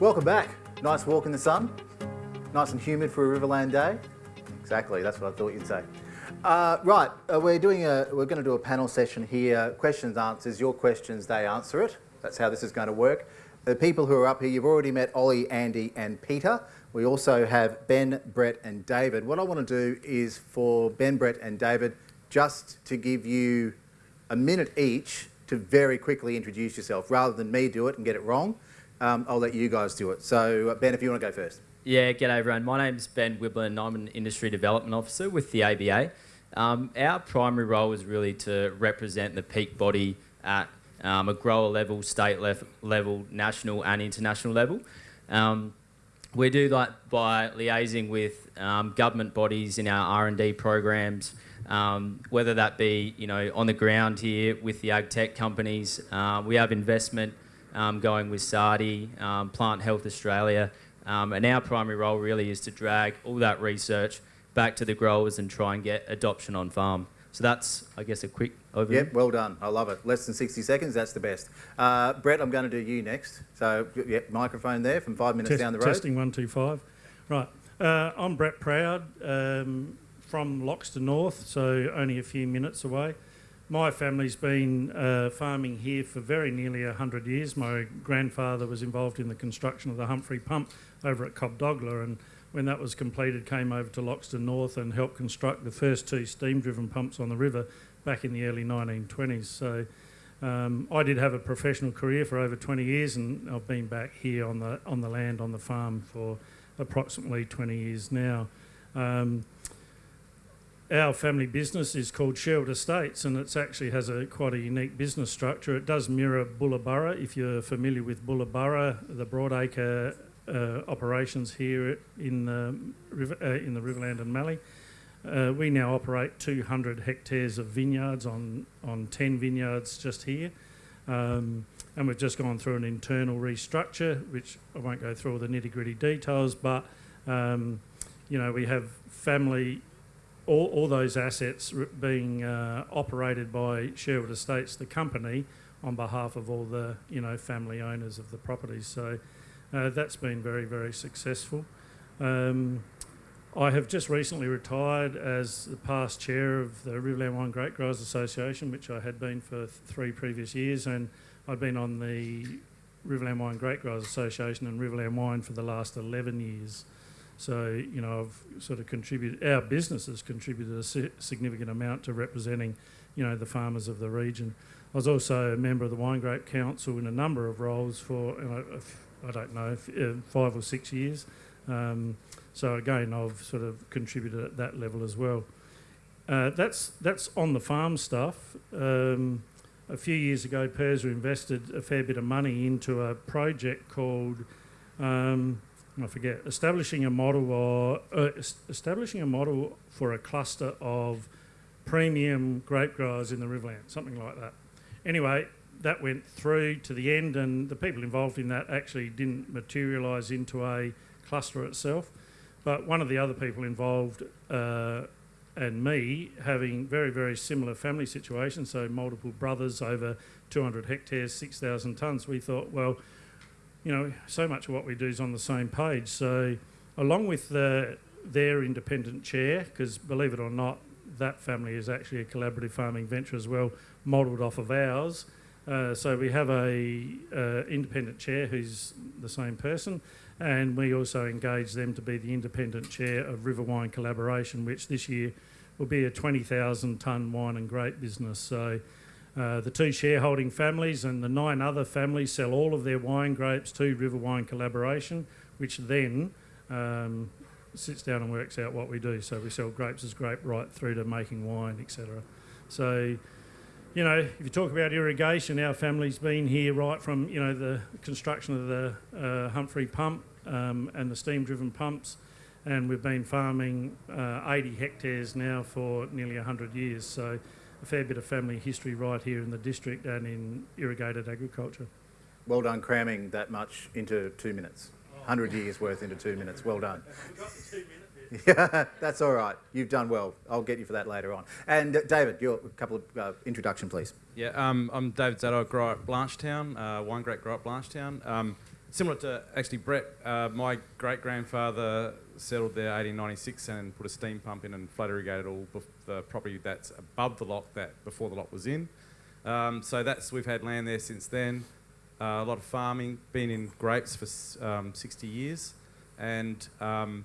Welcome back. Nice walk in the sun. Nice and humid for a Riverland day. Exactly, that's what I thought you'd say. Uh, right, uh, we're doing a, we're going to do a panel session here. Questions, answers. Your questions, they answer it. That's how this is going to work. The people who are up here, you've already met Ollie, Andy, and Peter. We also have Ben, Brett, and David. What I want to do is for Ben, Brett, and David, just to give you a minute each to very quickly introduce yourself, rather than me do it and get it wrong. Um, I'll let you guys do it. So, uh, Ben, if you want to go first. Yeah, g'day everyone. My name's Ben Wiblin. And I'm an Industry Development Officer with the ABA. Um, our primary role is really to represent the peak body at um, a grower level, state lef- level, national and international level. Um, we do that by liaising with um, government bodies in our R&D programs, um, whether that be you know on the ground here with the ag tech companies. Uh, we have investment um, going with SARDI, um, Plant Health Australia, um, and our primary role really is to drag all that research back to the growers and try and get adoption on farm. So that's, I guess, a quick overview. Yep, well done. I love it. Less than 60 seconds, that's the best. Uh, Brett, I'm going to do you next. So, yep, microphone there from five minutes Test, down the road. Testing one, two, five. Right. Uh, I'm Brett Proud um, from Loxton North, so only a few minutes away. My family's been uh, farming here for very nearly 100 years. My grandfather was involved in the construction of the Humphrey pump over at Cobdogla and when that was completed came over to Loxton North and helped construct the first two steam-driven pumps on the river back in the early 1920s. So um, I did have a professional career for over 20 years and I've been back here on the, on the land, on the farm for approximately 20 years now. Um, our family business is called Sherwood Estates and it actually has a quite a unique business structure. It does mirror Bullaburra. If you're familiar with Bullaburra, the broadacre uh, operations here in the, river, uh, in the Riverland and Mallee. Uh, we now operate 200 hectares of vineyards on, on 10 vineyards just here. Um, and we've just gone through an internal restructure, which I won't go through all the nitty gritty details, but um, you know, we have family, all, all those assets being uh, operated by Sherwood Estates, the company, on behalf of all the you know family owners of the properties. So uh, that's been very, very successful. Um, I have just recently retired as the past chair of the Riverland Wine Grape Growers Association, which I had been for three previous years, and I've been on the Riverland Wine Grape Growers Association and Riverland Wine for the last 11 years. So, you know, I've sort of contributed, our business has contributed a significant amount to representing, you know, the farmers of the region. I was also a member of the Wine Grape Council in a number of roles for, I don't know, uh, five or six years. Um, so again, I've sort of contributed at that level as well. Uh, that's that's on the farm stuff. Um, a few years ago, PIRSA invested a fair bit of money into a project called um, I forget establishing a model or uh, establishing a model for a cluster of premium grape growers in the Riverland, something like that. Anyway, that went through to the end, and the people involved in that actually didn't materialise into a cluster itself. But one of the other people involved uh, and me having very, very similar family situations, so multiple brothers over 200 hectares, 6,000 tonnes, we thought, well, you know, so much of what we do is on the same page. So, along with the, their independent chair, because believe it or not, that family is actually a collaborative farming venture as well, modelled off of ours. Uh, so we have a uh, independent chair who's the same person, and we also engage them to be the independent chair of River Wine Collaboration, which this year will be a 20,000 tonne wine and grape business. So uh, the two shareholding families and the nine other families sell all of their wine grapes to River Wine Collaboration, which then um, sits down and works out what we do. So we sell grapes as grape right through to making wine, etc. So you know, if you talk about irrigation, our family's been here right from, you know, the construction of the uh, Humphrey pump um, and the steam-driven pumps, and we've been farming uh, 80 hectares now for nearly 100 years. So a fair bit of family history right here in the district and in irrigated agriculture. Well done cramming that much into two minutes. 100 years worth into two minutes. Well done. Yeah, that's all right. You've done well. I'll get you for that later on. And uh, David, your couple of uh, introduction, please. Yeah, um, I'm David Zadok, grower up Blanchetown, uh, wine grape grower at Blanchetown. Um, similar to actually Brett, uh, my great grandfather settled there 1896 and put a steam pump in and flood irrigated all the property that's above the lock that before the lock was in. Um, so that's we've had land there since then. Uh, a lot of farming, been in grapes for um, 60 years, and um,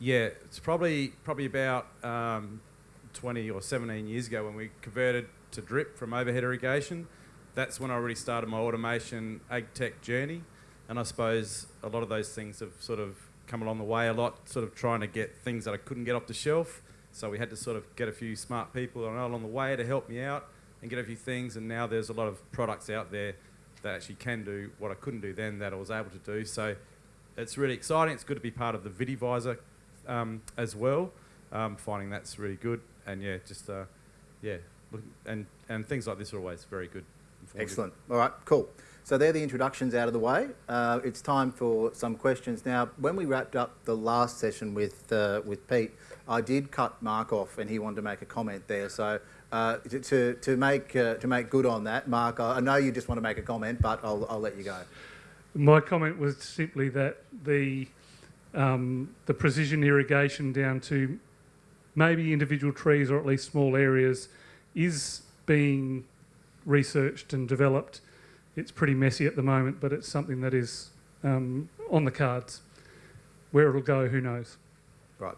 yeah, it's probably probably about um, 20 or 17 years ago when we converted to drip from overhead irrigation. That's when I really started my automation ag tech journey, and I suppose a lot of those things have sort of come along the way a lot, sort of trying to get things that I couldn't get off the shelf. So we had to sort of get a few smart people along the way to help me out and get a few things. And now there's a lot of products out there that actually can do what I couldn't do then that I was able to do. So it's really exciting. It's good to be part of the VitiVisor um, as well. Um, finding that's really good. And yeah, just uh, yeah, and and things like this are always very good. Excellent. All right, cool. So they're the introductions out of the way. Uh, it's time for some questions now. When we wrapped up the last session with uh, with Pete, I did cut Mark off, and he wanted to make a comment there. So uh, to, to make uh, to make good on that, Mark, I I know you just want to make a comment, but I'll I'll let you go. My comment was simply that the um, the precision irrigation down to maybe individual trees or at least small areas is being researched and developed. It's pretty messy at the moment, but it's something that is um, on the cards. Where it'll go, who knows? Right.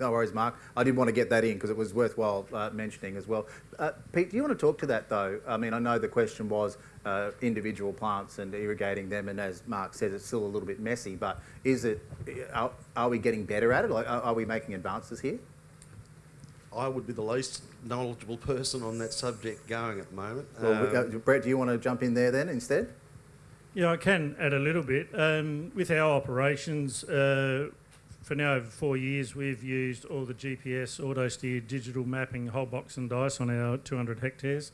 No worries, Mark. I did want to get that in because it was worthwhile uh, mentioning as well. Uh, Pete, do you want to talk to that though? I mean, I know the question was uh, individual plants and irrigating them, and as Mark says, it's still a little bit messy. But is it? Are, are we getting better at it? Like, are, are we making advances here? I would be the least knowledgeable person on that subject going at the moment. Well, Um, uh, Brett, do you want to jump in there then instead? Yeah, I can add a little bit. Um, with our operations, uh, for now over four years, we've used all the GPS, auto steer, digital mapping, whole box and dice on our 200 hectares.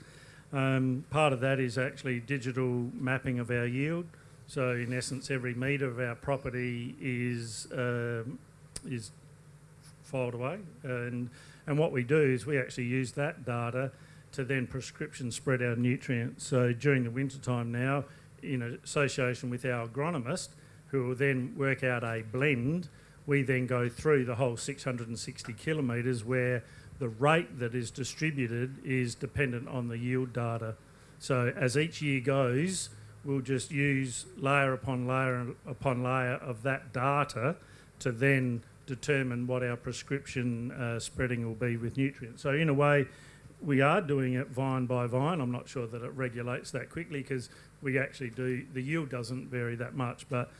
Um, part of that is actually digital mapping of our yield. So in essence, every metre of our property is um, is filed away, and and what we do is we actually use that data to then prescription spread our nutrients. So during the winter time now, in association with our agronomist, who will then work out a blend, we then go through the whole 660 kilometres where the rate that is distributed is dependent on the yield data. So as each year goes, we'll just use layer upon layer upon layer of that data to then determine what our prescription uh, spreading will be with nutrients. So in a way, we are doing it vine by vine. I'm not sure that it regulates that quickly because we actually do, the yield doesn't vary that much. But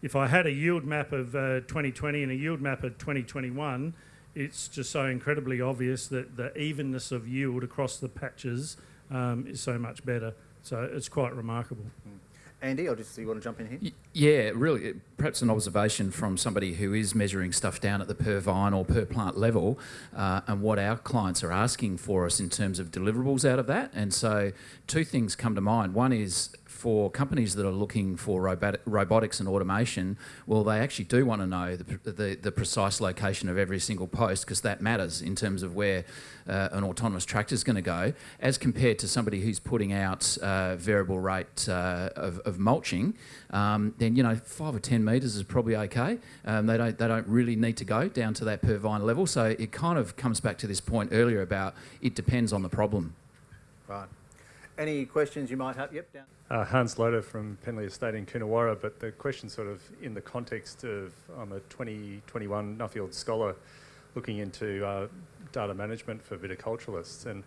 if I had a yield map of uh, 2020 and a yield map of 2021, it's just so incredibly obvious that the evenness of yield across the patches um, is so much better. So it's quite remarkable. Andy, I'll just you want to jump in here? Yeah, really, it- perhaps an observation from somebody who is measuring stuff down at the per vine or per plant level uh, and what our clients are asking for us in terms of deliverables out of that. And so, two things come to mind. One is for companies that are looking for robot- robotics and automation, well, they actually do want to know the, the, the precise location of every single post because that matters in terms of where uh, an autonomous tractor is going to go, as compared to somebody who's putting out uh, variable rate uh, of, of mulching. Um, then you know five or ten metres is probably okay. Um, they don't they don't really need to go down to that per vine level. So it kind of comes back to this point earlier about it depends on the problem. Right. Any questions you might have? Yep, down. Uh, Hans Loder from Penley Estate in Coonawarra, but the question sort of in the context of I'm a 2021 Nuffield scholar looking into uh, data management for viticulturalists, and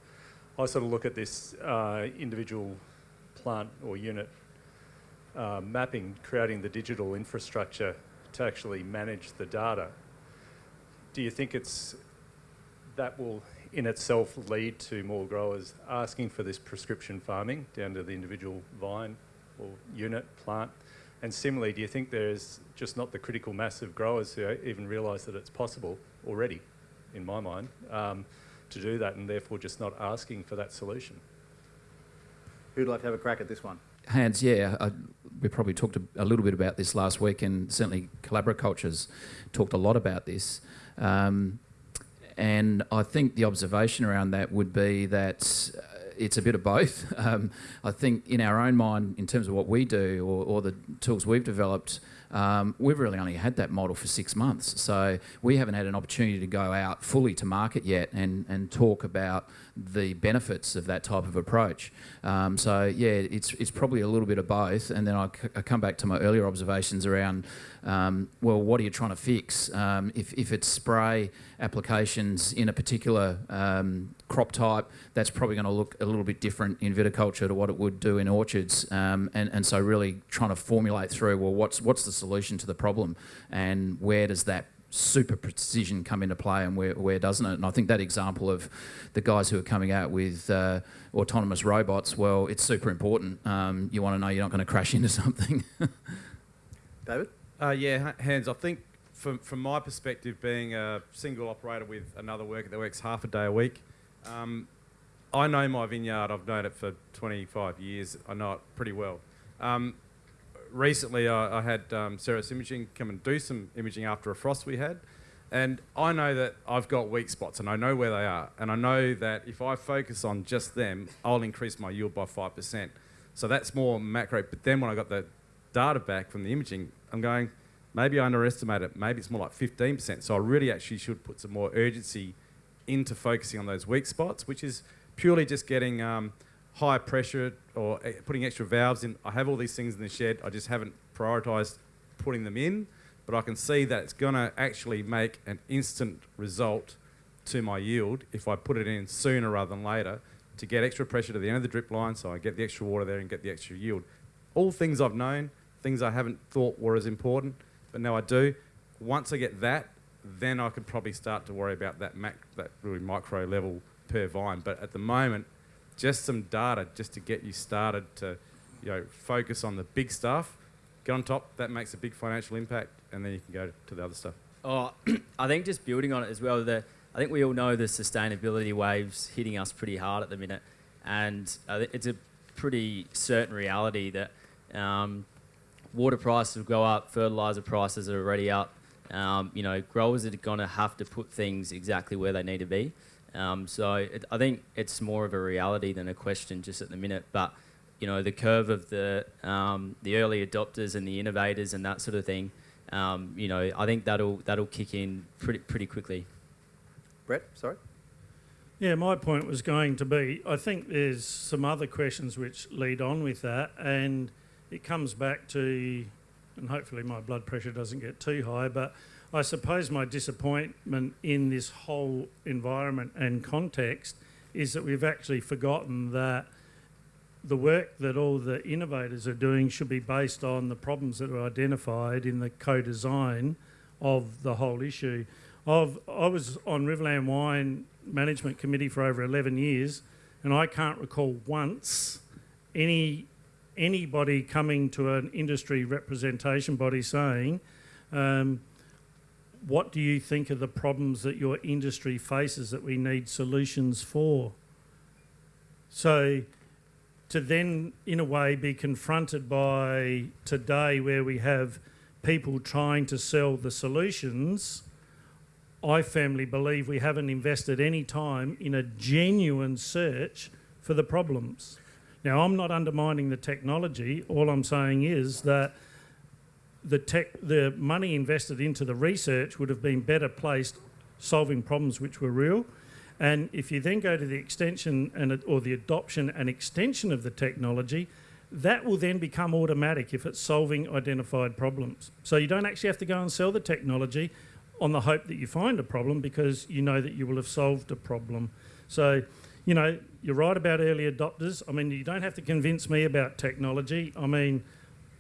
I sort of look at this uh, individual plant or unit uh, mapping, creating the digital infrastructure to actually manage the data. Do you think it's that will in itself lead to more growers asking for this prescription farming down to the individual vine or unit plant? And similarly, do you think there's just not the critical mass of growers who even realise that it's possible already, in my mind, um, to do that and therefore just not asking for that solution? Who'd like to have a crack at this one? Hans, yeah, I, we probably talked a, a little bit about this last week, and certainly Collaboraculture's talked a lot about this. Um, and I think the observation around that would be that uh, it's a bit of both. Um, I think in our own mind, in terms of what we do or, or the tools we've developed, um, we've really only had that model for six months. So we haven't had an opportunity to go out fully to market yet and, and talk about the benefits of that type of approach. Um, so yeah, it's, it's probably a little bit of both. And then I, come back to my earlier observations around, um, well, what are you trying to fix? Um, if, if it's spray applications in a particular um, crop type, that's probably going to look a little bit different in viticulture to what it would do in orchards. Um, and, and so really trying to formulate through, well, what's, what's the solution to the problem and where does that super precision come into play and where, where doesn't it? And I think that example of the guys who are coming out with uh, autonomous robots, well, it's super important. Um, you want to know you're not going to crash into something. David? Uh, yeah, Hans. I think from, from my perspective, being a single operator with another worker that works half a day a week, um, I know my vineyard. I've known it for 25 years. I know it pretty well. Um, recently, I, I had um, Ceres Imaging come and do some imaging after a frost we had. And I know that I've got weak spots and I know where they are. And I know that if I focus on just them, I'll increase my yield by 5%. So that's more macro. But then when I got the data back from the imaging, I'm going, maybe I underestimate it. Maybe it's more like 15%. So I really actually should put some more urgency into focusing on those weak spots, which is purely just getting um, high pressure or eh, putting extra valves in. I have all these things in the shed. I just haven't prioritised putting them in, but I can see that it's going to actually make an instant result to my yield if I put it in sooner rather than later to get extra pressure to the end of the drip line so I get the extra water there and get the extra yield. All things I've known, things I haven't thought were as important, but now I do. Once I get that, then I could probably start to worry about that mac, that really micro level per vine. But at the moment, just some data just to get you started to, you know, focus on the big stuff. Get on top. That makes a big financial impact, and then you can go to the other stuff. Oh, I think just building on it as well. The I think we all know the sustainability waves hitting us pretty hard at the minute, and thi- it's a pretty certain reality that um, water prices will go up, fertilizer prices are already up. Um, you know, growers are going to have to put things exactly where they need to be. Um, so it, I think it's more of a reality than a question just at the minute. But you know, the curve of the um, the early adopters and the innovators and that sort of thing. Um, you know, I think that'll that'll kick in pretty pretty quickly. Brett, sorry? Yeah, my point was going to be I think there's some other questions which lead on with that, and it comes back to, and hopefully my blood pressure doesn't get too high, but I suppose my disappointment in this whole environment and context is that we've actually forgotten that the work that all the innovators are doing should be based on the problems that are identified in the co-design of the whole issue. I've, I was on Riverland Wine Management Committee for over 11 years, and I can't recall once any anybody coming to an industry representation body saying, um, "What do you think are the problems that your industry faces that we need solutions for?" So, to then, in a way, be confronted by today, where we have people trying to sell the solutions. I firmly believe we haven't invested any time in a genuine search for the problems. Now, I'm not undermining the technology. All I'm saying is that the tech, the money invested into the research would have been better placed solving problems which were real. And if you then go to the extension and or the adoption and extension of the technology, that will then become automatic if it's solving identified problems. So you don't actually have to go and sell the technology on the hope that you find a problem because you know that you will have solved a problem. So, you know, you're right about early adopters. I mean, you don't have to convince me about technology. I mean,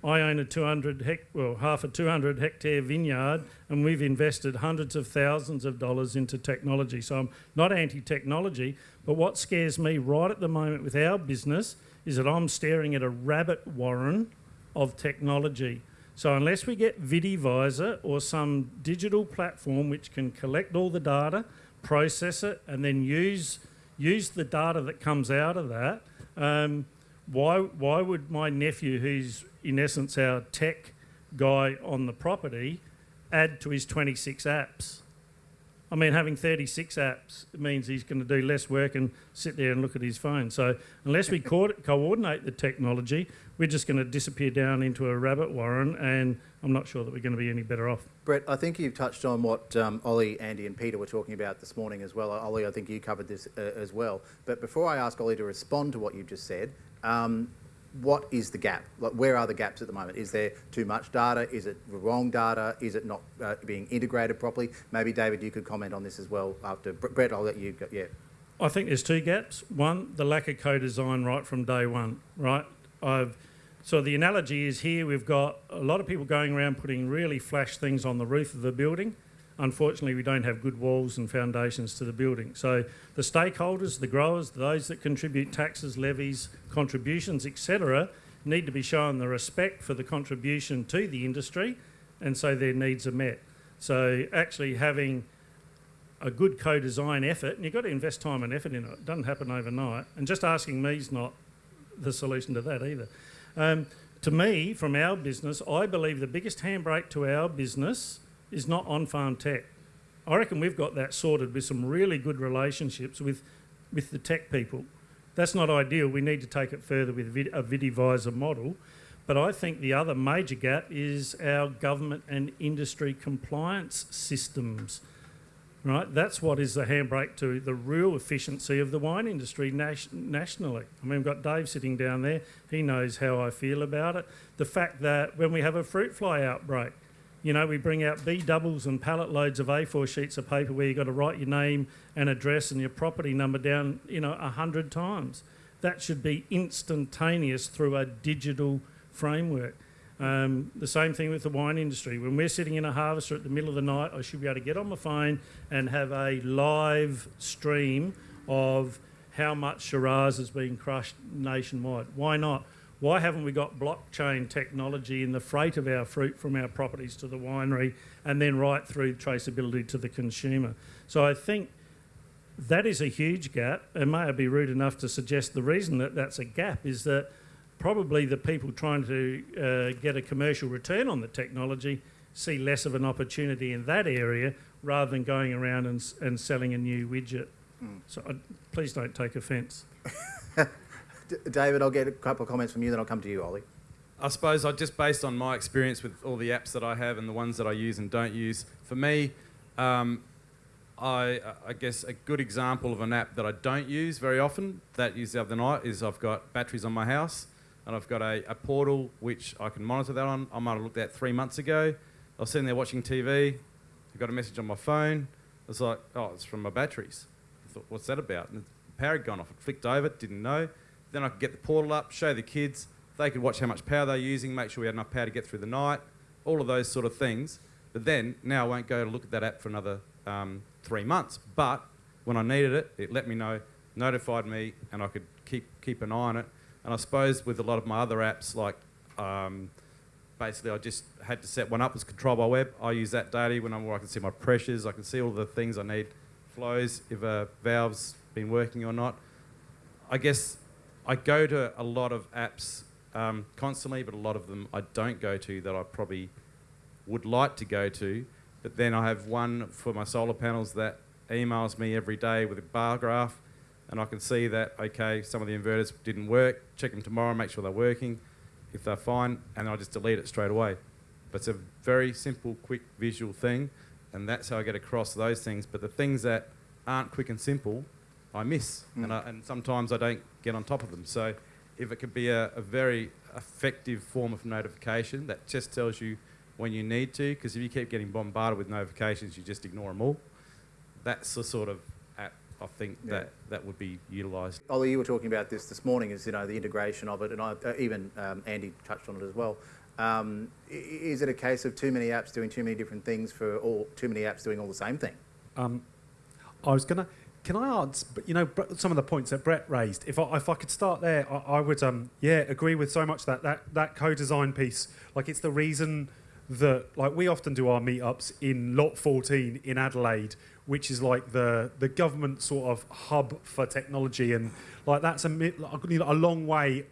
I own a 200 hec- well, half a 200 hectare vineyard, and we've invested hundreds of thousands of dollars into technology. So I'm not anti-technology, but what scares me right at the moment with our business is that I'm staring at a rabbit warren of technology. So unless we get VitiVisor or some digital platform which can collect all the data, process it, and then use use the data that comes out of that, um, why why would my nephew, who's in essence our tech guy on the property, add to his 26 apps? I mean, having 36 apps means he's going to do less work and sit there and look at his phone. So unless we co- coordinate the technology, we're just going to disappear down into a rabbit warren, and I'm not sure that we're going to be any better off. Brett, I think you've touched on what um, Ollie, Andy, and Peter were talking about this morning as well. Ollie, I think you covered this uh, as well. But before I ask Ollie to respond to what you've just said, um, what is the gap? Like, where are the gaps at the moment? Is there too much data? Is it wrong data? Is it not uh, being integrated properly? Maybe David, you could comment on this as well. After Brett, I'll let you. Go. Yeah. I think there's two gaps. One, the lack of co-design right from day one. Right. I've so the analogy is here we've got a lot of people going around putting really flash things on the roof of the building. Unfortunately, we don't have good walls and foundations to the building. So the stakeholders, the growers, those that contribute taxes, levies, contributions, etc., need to be shown the respect for the contribution to the industry, and so their needs are met. So actually having a good co-design effort, and you've got to invest time and effort in it. It doesn't happen overnight. And just asking me is not the solution to that either. Um, to me, from our business, I believe the biggest handbrake to our business is not on-farm tech. I reckon we've got that sorted with some really good relationships with, with the tech people. That's not ideal. We need to take it further with a VitiVisor model. But I think the other major gap is our government and industry compliance systems. Right, that's what is the handbrake to the real efficiency of the wine industry nationally. I mean, we've got Dave sitting down there. He knows how I feel about it. The fact that when we have a fruit fly outbreak, you know, we bring out B doubles and pallet loads of A4 sheets of paper where you've got to write your name and address and your property number down, you know, a hundred times. That should be instantaneous through a digital framework. Um, the same thing with the wine industry. When we're sitting in a harvester at the middle of the night, I should be able to get on my phone and have a live stream of how much Shiraz is being crushed nationwide. Why not? Why haven't we got blockchain technology in the freight of our fruit from our properties to the winery and then right through traceability to the consumer? So I think that is a huge gap. And may I be rude enough to suggest the reason that that's a gap is that probably the people trying to uh, get a commercial return on the technology see less of an opportunity in that area rather than going around and, and selling a new widget. Mm. So I, please don't take offence. David, I'll get a couple of comments from you, then I'll come to you, Ollie. I suppose I just based on my experience with all the apps that I have and the ones that I use and don't use. For me, um, I, I, guess a good example of an app that I don't use very often that used the other night is I've got batteries on my house and I've got a, a portal which I can monitor that on. I might have looked at three months ago. I was sitting there watching TV. I got a message on my phone. I was like, oh, it's from my batteries. I thought, what's that about? And the power had gone off. I flicked over, didn't know. Then I could get the portal up, show the kids. They could watch how much power they're using, make sure we had enough power to get through the night, all of those sort of things. But then, now I won't go to look at that app for another um, three months. But when I needed it, it let me know, notified me, and I could keep, keep an eye on it. And I suppose with a lot of my other apps, like um, basically I just had to set one up as control by web. I use that daily when I'm where I can see my pressures, I can see all the things I need, flows, if a valve's been working or not. I guess I go to a lot of apps um, constantly, but a lot of them I don't go to that I probably would like to go to. But then I have one for my solar panels that emails me every day with a bar graph, and I can see that, okay, some of the inverters didn't work, check them tomorrow, make sure they're working. If they're fine, and I just delete it straight away. But it's a very simple, quick visual thing, and that's how I get across those things. But the things that aren't quick and simple, I miss, mm. and, I, and sometimes I don't get on top of them. So if it could be a, a very effective form of notification that just tells you when you need to, because if you keep getting bombarded with notifications, you just ignore them all. That's the sort of app I think yeah. that that would be utilised. Ollie, you were talking about this this morning, is you know the integration of it, and I, uh, even um, Andy touched on it as well. Um, is it a case of too many apps doing too many different things for all too many apps doing all the same thing? Um, I was gonna can I answer? You know, some of the points that Brett raised. If I, if I could start there, I, I would, um, yeah, agree with so much that that that co-design piece. Like, it's the reason that like we often do our meetups in Lot 14 in Adelaide, which is like the the government sort of hub for technology, and like that's a a long way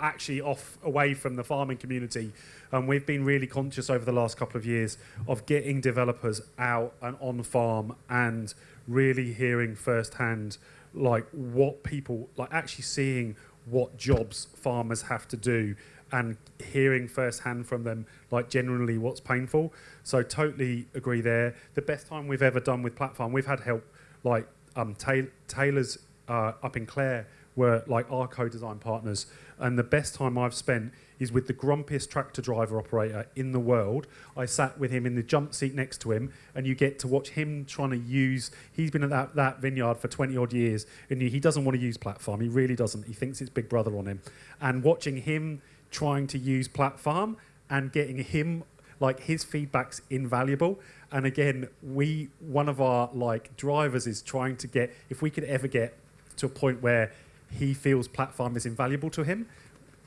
actually off away from the farming community. And we've been really conscious over the last couple of years of getting developers out and on farm and really hearing firsthand like what people like actually seeing what jobs farmers have to do and hearing firsthand from them like generally what's painful. So totally agree there. The best time we've ever done with platform we've had help like um, Ta- taylor's uh, up in clare were like our co-design partners and the best time i've spent is with the grumpiest tractor driver operator in the world. I sat with him in the jump seat next to him, and you get to watch him trying to use. He's been at that, that vineyard for 20 odd years, and he doesn't want to use platform. He really doesn't. He thinks it's Big Brother on him. And watching him trying to use platform and getting him like his feedback's invaluable. And again, we one of our like drivers is trying to get if we could ever get to a point where he feels platform is invaluable to him,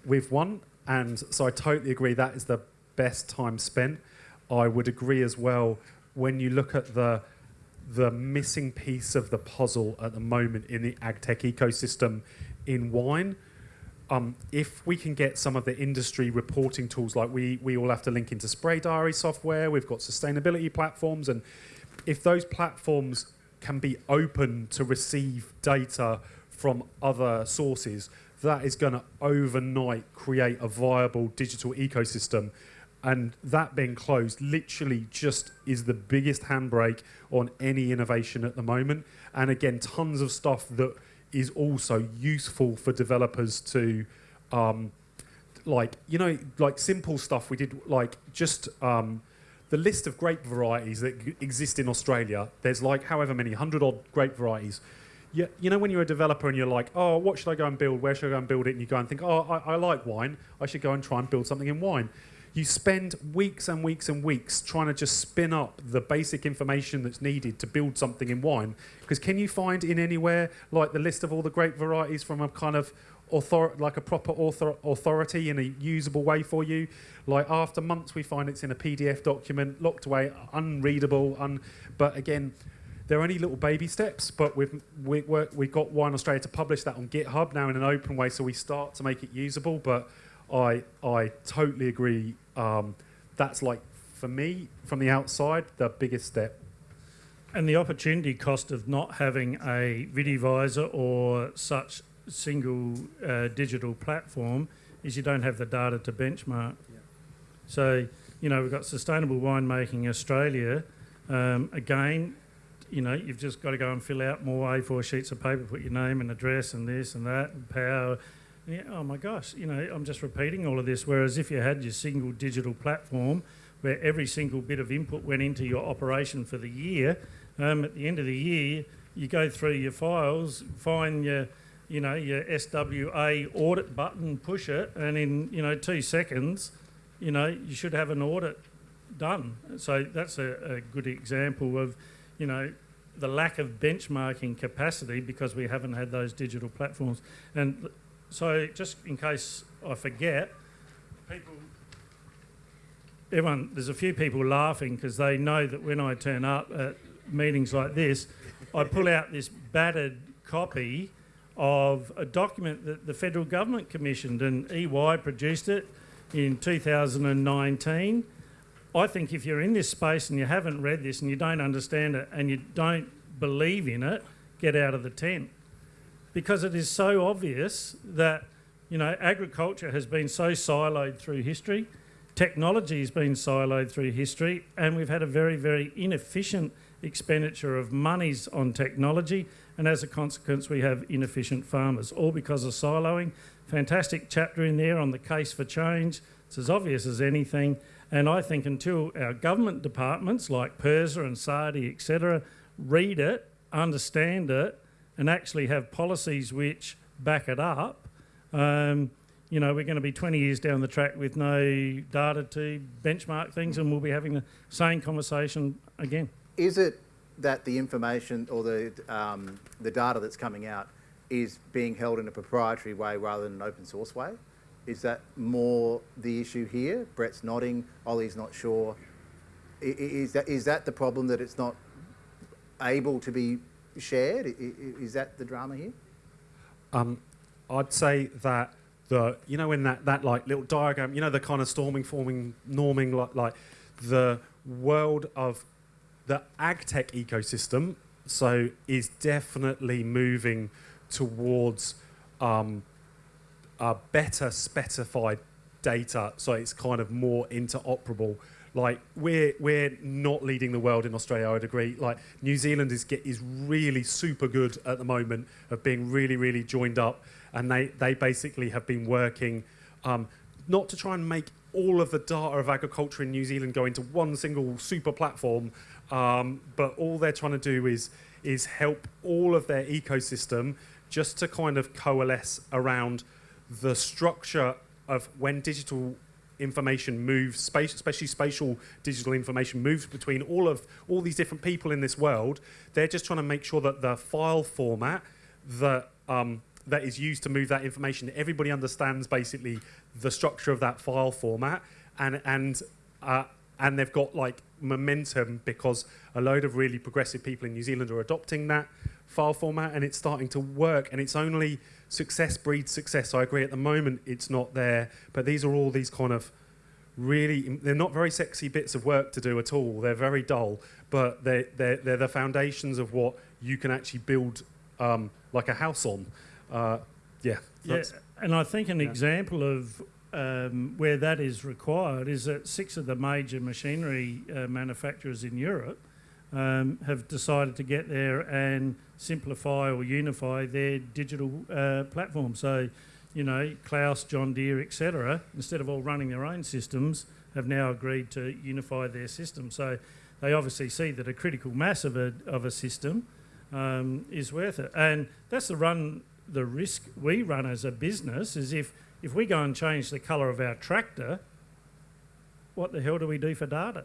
we've won. And so I totally agree that is the best time spent. I would agree as well when you look at the the missing piece of the puzzle at the moment in the ag tech ecosystem in wine. Um, if we can get some of the industry reporting tools, like we, we all have to link into spray diary software, we've got sustainability platforms, and if those platforms can be open to receive data from other sources, that is going to overnight create a viable digital ecosystem. And that being closed literally just is the biggest handbrake on any innovation at the moment. And again, tons of stuff that is also useful for developers to, um, like, you know, like simple stuff we did, like just um, the list of grape varieties that exist in Australia. There's like however many, 100 odd grape varieties you, you know when you're a developer and you're like, oh, what should I go and build? Where should I go and build it? And you go and think, oh, I, I like wine. I should go and try and build something in wine. You spend weeks and weeks and weeks trying to just spin up the basic information that's needed to build something in wine. Because can you find in anywhere like the list of all the grape varieties from a kind of author- like a proper author- authority in a usable way for you? Like after months, we find it's in a PDF document, locked away, unreadable. Un- but again, they're only little baby steps, but we've we, we we've got Wine Australia to publish that on GitHub now in an open way, so we start to make it usable. But I I totally agree. Um, that's like for me from the outside the biggest step. And the opportunity cost of not having a VitiVisor or such single uh, digital platform is you don't have the data to benchmark. So, you know, we've got Sustainable Winemaking Australia. Um, again, you know, you've just got to go and fill out more A4 sheets of paper, put your name and address and this and that and power. Yeah, oh my gosh, you know, I'm just repeating all of this. Whereas if you had your single digital platform where every single bit of input went into your operation for the year, um, at the end of the year, you go through your files, find your, you know, your SWA audit button, push it, and in, you know, two seconds, you know, you should have an audit done. So that's a, a good example of, you know, the lack of benchmarking capacity because we haven't had those digital platforms. And so, just in case I forget, people, everyone, there's a few people laughing because they know that when I turn up at meetings like this, I pull out this battered copy of a document that the federal government commissioned and EY produced it in 2019 I think if you're in this space and you haven't read this and you don't understand it and you don't believe in it, get out of the tent. Because it is so obvious that, you know, agriculture has been so siloed through history, technology has been siloed through history, and we've had a very, very inefficient expenditure of monies on technology, and as a consequence, we have inefficient farmers, all because of siloing. Fantastic chapter in there on the case for change. It's as obvious as anything. And I think until our government departments like PIRSA and SARDI, etc., read it, understand it, and actually have policies which back it up, um, you know, we're going to be 20 years down the track with no data to benchmark things, and we'll be having the same conversation again. Is it that the information or the um, the data that's coming out is being held in a proprietary way rather than an open source way? Is that more the issue here? Brett's nodding. Ollie's not sure. Is that is that the problem that it's not able to be shared? Is that the drama here? Um, I'd say that the you know in that that like little diagram, you know the kind of storming, forming, norming like like the world of the ag tech ecosystem. So is definitely moving towards um, a better specified data. So it's kind of more interoperable. Like we're we're not leading the world in Australia, I'd agree. Like New Zealand is get is really super good at the moment of being really really joined up, and they they basically have been working um, not to try and make all of the data of agriculture in New Zealand go into one single super platform, um, but all they're trying to do is is help all of their ecosystem just to kind of coalesce around the structure of when digital information moves, space, especially spatial digital information moves between all of all these different people in this world. They're just trying to make sure that the file format that um, that is used to move that information, everybody understands basically the structure of that file format, and and uh, and they've got like momentum because a load of really progressive people in New Zealand are adopting that file format, and it's starting to work, and it's only success breeds success. I agree. At the moment, it's not there, but these are all these kind of really they're not very sexy bits of work to do at all. They're very dull, but they they're, they're the foundations of what you can actually build um, like a house on. Uh, yeah. Yeah, and I think an yeah. example of um, where that is required is that six of the major machinery uh, manufacturers in Europe um, have decided to get there and simplify or unify their digital uh, platform. So, you know, Claas, John Deere, etc., instead of all running their own systems, have now agreed to unify their system. So, they obviously see that a critical mass of a of a system um, is worth it, and that's the run the risk we run as a business is if if we go and change the colour of our tractor, what the hell do we do for data?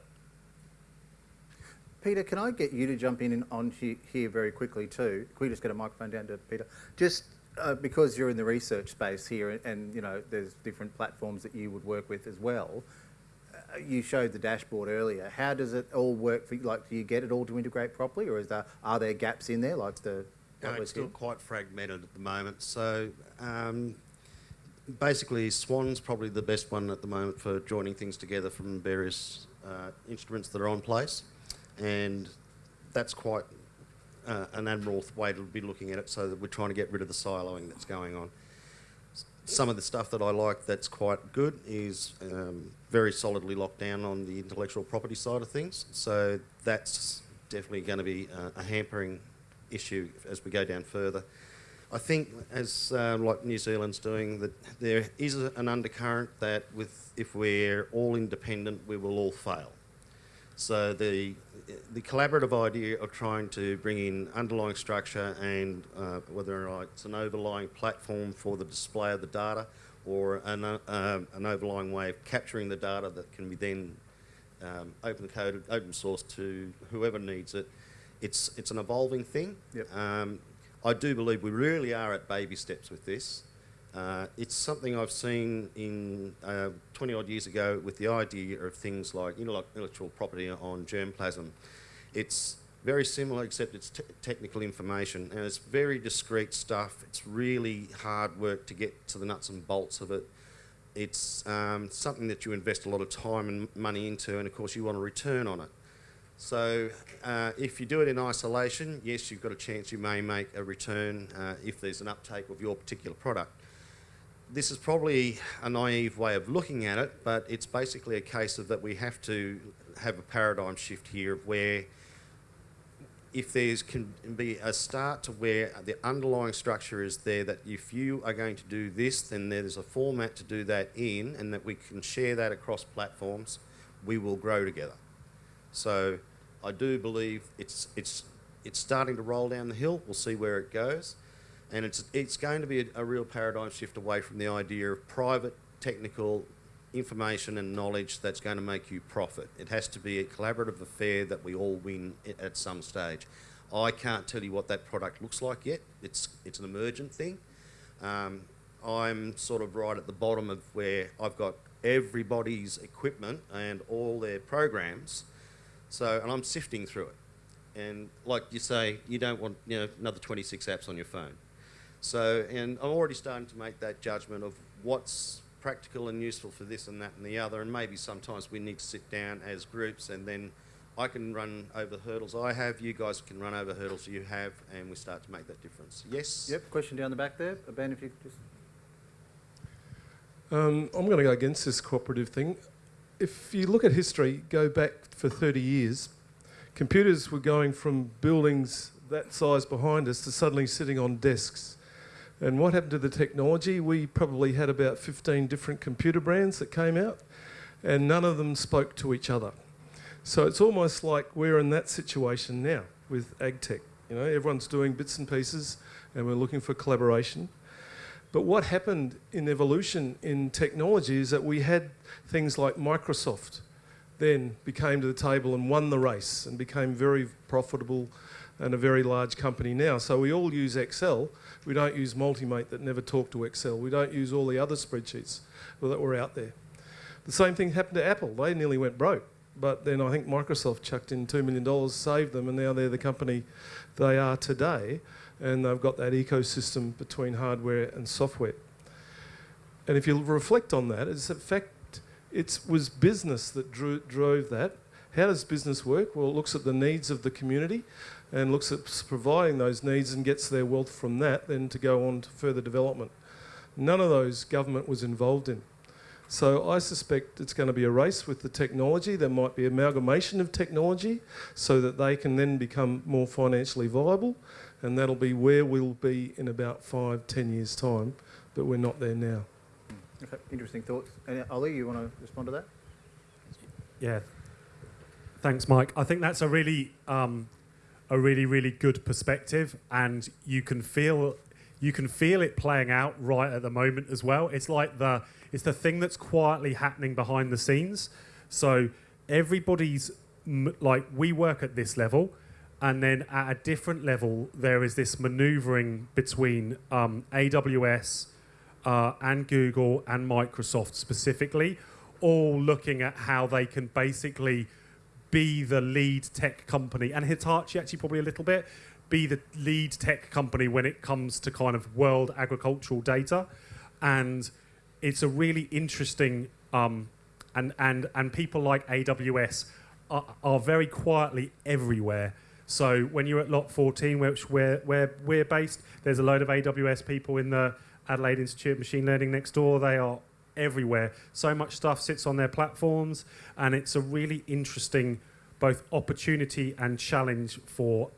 Peter, can I get you to jump in on here very quickly too? Can we just get a microphone down to Peter? Just uh, because you're in the research space here, and, and you know there's different platforms that you would work with as well. Uh, you showed the dashboard earlier. How does it all work for you? Like, do you get it all to integrate properly, or is there are there gaps in there, like the? No, it's still here? quite fragmented at the moment. So um, basically, Swan's probably the best one at the moment for joining things together from various uh, instruments that are on place, and that's quite uh, an admirable way to be looking at it. So that we're trying to get rid of the siloing that's going on. Some of the stuff that I like that's quite good is um, very solidly locked down on the intellectual property side of things. So that's definitely going to be uh, a hampering issue as we go down further. I think, as um, like New Zealand's doing, that there is an undercurrent that with if we're all independent, we will all fail. So the the collaborative idea of trying to bring in underlying structure and uh, whether or not it's an overlying platform for the display of the data or an, uh, an overlying way of capturing the data that can be then um, open coded, open source to whoever needs it. It's it's an evolving thing. Yep. Um, I do believe we really are at baby steps with this. Uh, it's something I've seen in uh, 20 odd years ago with the idea of things like intellectual property on germplasm. It's very similar, except it's te- technical information and it's very discrete stuff. It's really hard work to get to the nuts and bolts of it. It's um, something that you invest a lot of time and money into, and of course, you want a return on it. So, uh, if you do it in isolation, yes, you've got a chance you may make a return uh, if there's an uptake of your particular product. This is probably a naive way of looking at it, but it's basically a case of that we have to have a paradigm shift here of where if there's can be a start to where the underlying structure is there that if you are going to do this, then there's a format to do that in, and that we can share that across platforms, we will grow together. So I do believe it's it's it's starting to roll down the hill. We'll see where it goes, and it's it's going to be a, a real paradigm shift away from the idea of private technical information and knowledge that's going to make you profit. It has to be a collaborative affair that we all win at some stage. I can't tell you what that product looks like yet. It's it's an emergent thing. Um, I'm sort of right at the bottom of where I've got everybody's equipment and all their programs. So, and I'm sifting through it. And like you say, you don't want you know another 26 apps on your phone. So, and I'm already starting to make that judgment of what's practical and useful for this and that and the other, and maybe sometimes we need to sit down as groups and then I can run over the hurdles I have, you guys can run over hurdles you have, and we start to make that difference. Yes? Yep, question down the back there. Uh, Ben, if you could just. Um, I'm going to go against this cooperative thing. If you look at history, go back for 30 years, computers were going from buildings that size behind us to suddenly sitting on desks. And what happened to the technology? We probably had about 15 different computer brands that came out, and none of them spoke to each other. So it's almost like we're in that situation now with AgTech. You know, everyone's doing bits and pieces, and we're looking for collaboration. But what happened in evolution in technology is that we had things like Microsoft then became to the table and won the race and became very profitable and a very large company now. So we all use Excel. We don't use Multimate that never talked to Excel. We don't use all the other spreadsheets that were out there. The same thing happened to Apple. They nearly went broke. But then I think Microsoft chucked in $2 million, saved them, and now they're the company they are today. And they've got that ecosystem between hardware and software. And if you reflect on that, it's in fact, it was business that drew, drove that. How does business work? Well, it looks at the needs of the community and looks at providing those needs and gets their wealth from that then to go on to further development. None of those government was involved in. So I suspect it's going to be a race with the technology. There might be amalgamation of technology so that they can then become more financially viable. And that'll be where we'll be in about five, ten years' time. But we're not there now. Okay, interesting thoughts. And uh, Ollie, you want to respond to that? Yeah. Thanks, Mike. I think that's a really, um, a really, really good perspective, and you can feel, you can feel it playing out right at the moment as well. It's like the, it's the thing that's quietly happening behind the scenes. So everybody's like, we work at this level, and then at a different level, there is this maneuvering between um, AWS uh, and Google and Microsoft specifically, all looking at how they can basically be the lead tech company, and Hitachi actually probably a little bit, be the lead tech company when it comes to kind of world agricultural data. And it's a really interesting, um, and, and, and people like AWS are, are very quietly everywhere. So when you're at Lot 14, which where, where we're based, there's a load of AWS people in the Adelaide Institute of Machine Learning next door. They are everywhere. So much stuff sits on their platforms, and it's a really interesting both opportunity and challenge for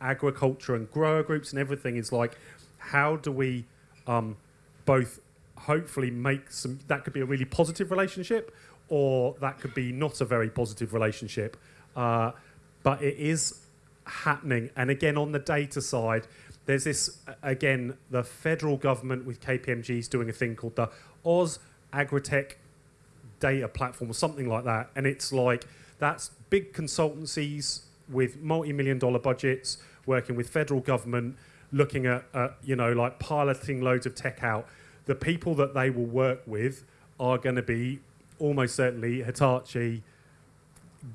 agriculture and grower groups and everything. Is like, how do we um, both hopefully make some? That could be a really positive relationship, or that could be not a very positive relationship. Uh, but it is happening, and again on the data side. There's this again. The federal government with KPMG is doing a thing called the Oz Agritech data platform or something like that. And it's like that's big consultancies with multi-million dollar budgets working with federal government, looking at, uh, you know, like piloting loads of tech out. The people that they will work with are going to be almost certainly Hitachi,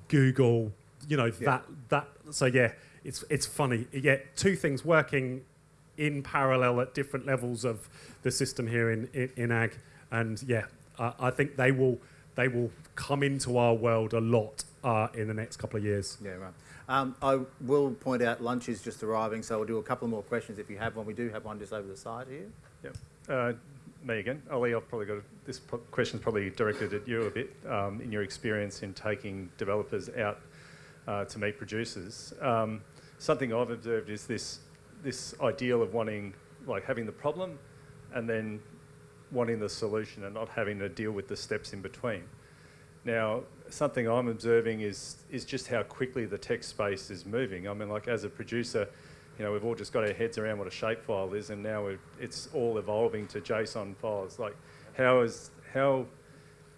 Google, you know, Yeah. that, that, so yeah, it's, it's funny. Get two things working in parallel at different levels of the system here in, in, in ag. And yeah, I, I think they will they will come into our world a lot uh, in the next couple of years. Yeah, right. Um, I will point out lunch is just arriving, so we'll do a couple more questions if you have one. We do have one just over the side here. Uh, me again. Ollie, I've probably got a, this pro- question's probably directed at you a bit um, in your experience in taking developers out uh, to meet producers. Um, something I've observed is this this ideal of wanting, like, having the problem, and then wanting the solution, and not having to deal with the steps in between. Now, something I'm observing is is just how quickly the tech space is moving. I mean, like as a producer, you know, we've all just got our heads around what a shapefile is, and now it's all evolving to JSON files. Like, how is how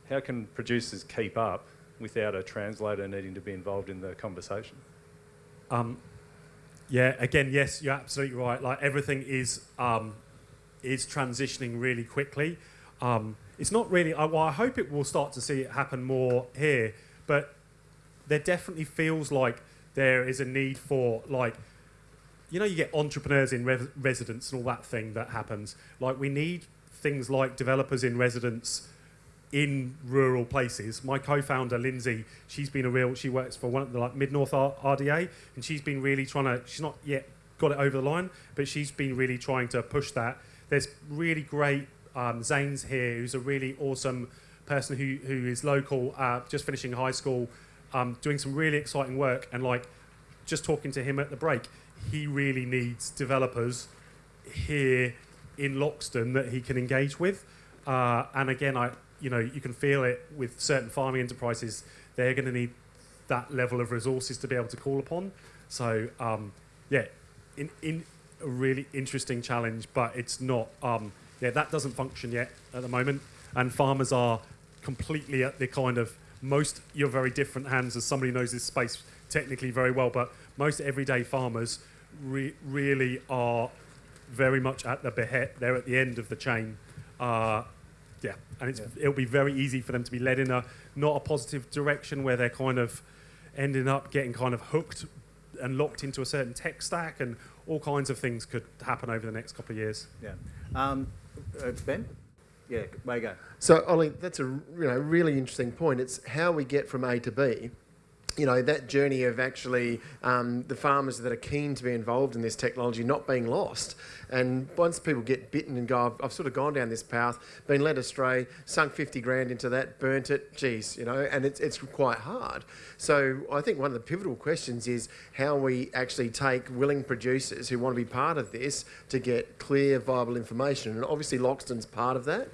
how can producers keep up without a translator needing to be involved in the conversation? Um, yeah, again, yes, you're absolutely right. Like everything is um, is transitioning really quickly. Um, it's not really. I, well, I hope it will start to see it happen more here, but there definitely feels like there is a need for like you know, you get entrepreneurs in re- residence and all that thing that happens. Like, we need things like developers in residence in rural places. My co-founder Lindsay, she's been a real. She works for one of the like Mid North RDA, and she's been really trying to. She's not yet got it over the line, but she's been really trying to push that. There's really great um, Zane's here, who's a really awesome person who who is local, uh, just finishing high school, um, doing some really exciting work, and like just talking to him at the break, he really needs developers here in Loxton that he can engage with. Uh, and again, I you know you can feel it with certain farming enterprises. They're going to need that level of resources to be able to call upon. So um, yeah, in in a really interesting challenge, but it's not. Um, yeah, that doesn't function yet at the moment, and farmers are completely at the kind of most. You're very different hands as somebody knows this space technically very well, but most everyday farmers re- really are very much at the behead. They're at the end of the chain. Uh, yeah, and it's, it'll be very easy for them to be led in a not a positive direction where they're kind of ending up getting kind of hooked and locked into a certain tech stack, and all kinds of things could happen over the next couple of years. Yeah. Um, uh, ben? Yeah, way you go. So, Ollie, that's a you know really interesting point. It's how we get from A to B. You know that journey of actually um, the farmers that are keen to be involved in this technology not being lost. And once people get bitten and go, I've, I've sort of gone down this path, been led astray, sunk 50 grand into that, burnt it, geez, you know, and it's, it's quite hard. So I think one of the pivotal questions is how we actually take willing producers who want to be part of this to get clear, viable information. And obviously, Loxton's part of that.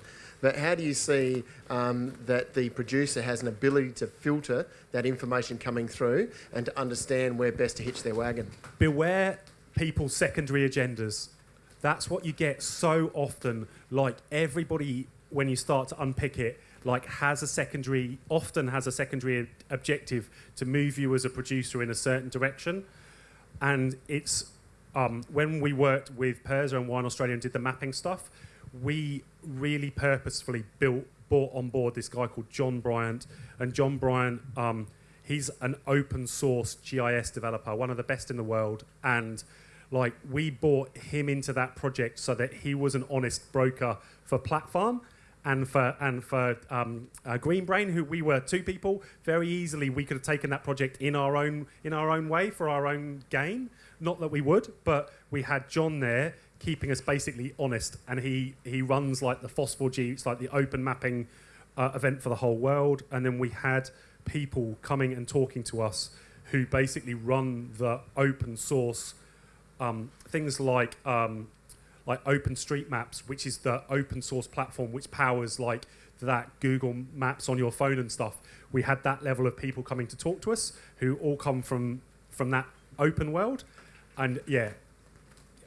But how do you see um, that the producer has an ability to filter that information coming through and to understand where best to hitch their wagon? beware people's secondary agendas. That's what you get so often. Like everybody, when you start to unpick it, like has a secondary, often has a secondary objective to move you as a producer in a certain direction. And it's um, when we worked with PIRSA and Wine Australia and did the mapping stuff, we really purposefully built brought on board this guy called John Bryant, and John Bryant, um, he's an open source GIS developer, one of the best in the world, and like we brought him into that project so that he was an honest broker for Platform and for and for um, uh, Green Brain, who we were two people. Very easily, we could have taken that project in our own in our own way for our own gain. Not that we would, but we had John there keeping us basically honest, and he he runs like the FOSS4G, it's like the open mapping uh, event for the whole world, and then we had people coming and talking to us who basically run the open source um, things like um, like OpenStreetMaps, which is the open source platform which powers like that Google Maps on your phone and stuff. We had that level of people coming to talk to us who all come from from that open world, and yeah,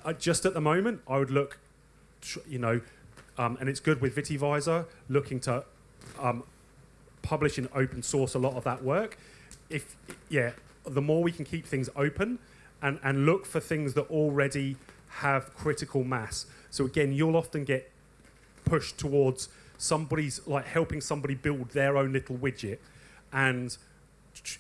uh, just at the moment, I would look, you know, um, and it's good with VitiVisor looking to um, publish in open source a lot of that work. If yeah, the more we can keep things open and, and look for things that already have critical mass. So again, you'll often get pushed towards somebody's like helping somebody build their own little widget, and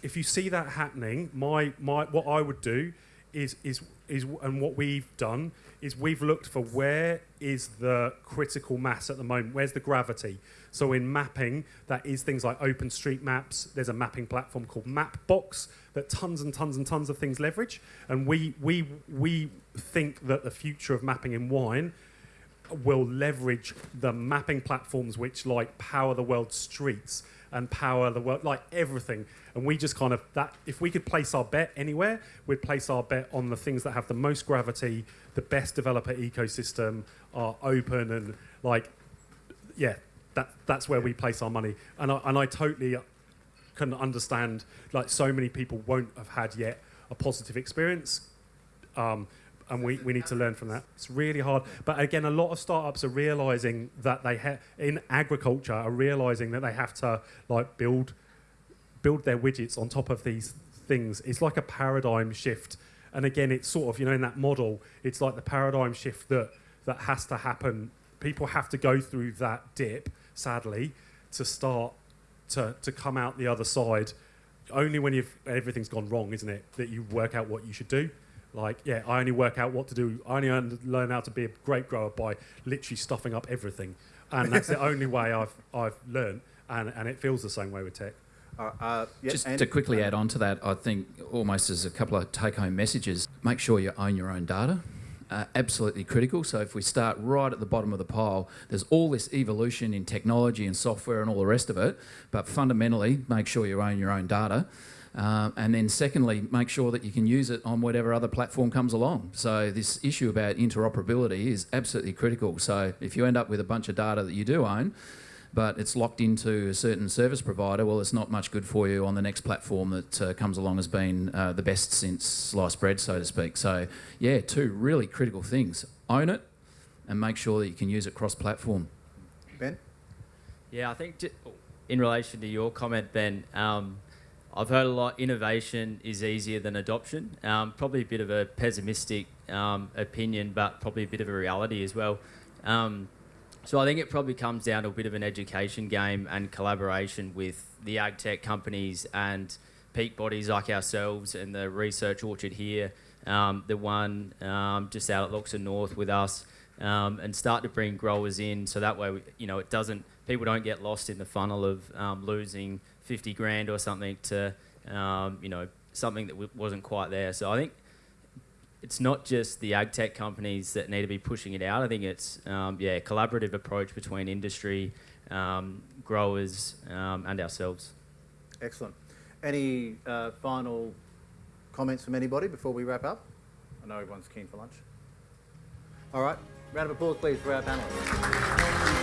if you see that happening, my my what I would do is is is and what we've done is we've looked for where is the critical mass at the moment, where's the gravity. So in mapping, that is things like OpenStreetMaps. There's a mapping platform called Mapbox that tons and tons and tons of things leverage. And we we we think that the future of mapping in wine will leverage the mapping platforms which like power the world's streets and power the world like everything. And we just kind of that if we could place our bet anywhere we'd place our bet on the things that have the most gravity the best developer ecosystem are open and like yeah that that's where we place our money. And I, and I totally can understand like so many people won't have had yet a positive experience. Um, and we, we need to learn from that. It's really hard. But again, a lot of startups are realizing that they have in agriculture are realizing that they have to like build build their widgets on top of these things. It's like a paradigm shift. And again, it's sort of you know in that model, it's like the paradigm shift that that has to happen. People have to go through that dip, sadly, to start to to come out the other side. Only when you've everything's gone wrong, isn't it, that you work out what you should do. Like, yeah, I only work out what to do. I only learn how to be a grape grower by literally stuffing up everything, and that's the only way I've I've learned. And, and it feels the same way with tech. Uh, uh, yeah, Just and- to quickly add on to that, I think almost as a couple of take home messages, make sure you own your own data. Uh, absolutely critical. So, if we start right at the bottom of the pile, there's all this evolution in technology and software and all the rest of it, but fundamentally, make sure you own your own data. Um, and then, secondly, make sure that you can use it on whatever other platform comes along. So, this issue about interoperability is absolutely critical. So, if you end up with a bunch of data that you do own, but it's locked into a certain service provider, well, it's not much good for you on the next platform that uh, comes along as being uh, the best since sliced bread, so to speak. So, yeah, two really critical things own it and make sure that you can use it cross platform. Ben? Yeah, I think in relation to your comment, Ben, um, I've heard a lot innovation is easier than adoption. Um, probably a bit of a pessimistic um, opinion, but probably a bit of a reality as well. Um, so I think it probably comes down to a bit of an education game and collaboration with the ag tech companies and peak bodies like ourselves and the research orchard here, um, the one um, just out at Loxton North with us, um, and start to bring growers in so that way we, you know it doesn't people don't get lost in the funnel of losing 50 grand or something to um, you know something that wasn't quite there. So I think it's not just the ag tech companies that need to be pushing it out. I think it's um, yeah, a collaborative approach between industry, um, growers, um, and ourselves. Excellent. Any uh, final comments from anybody before we wrap up? I know everyone's keen for lunch. All right, round of applause, please, for our panelists.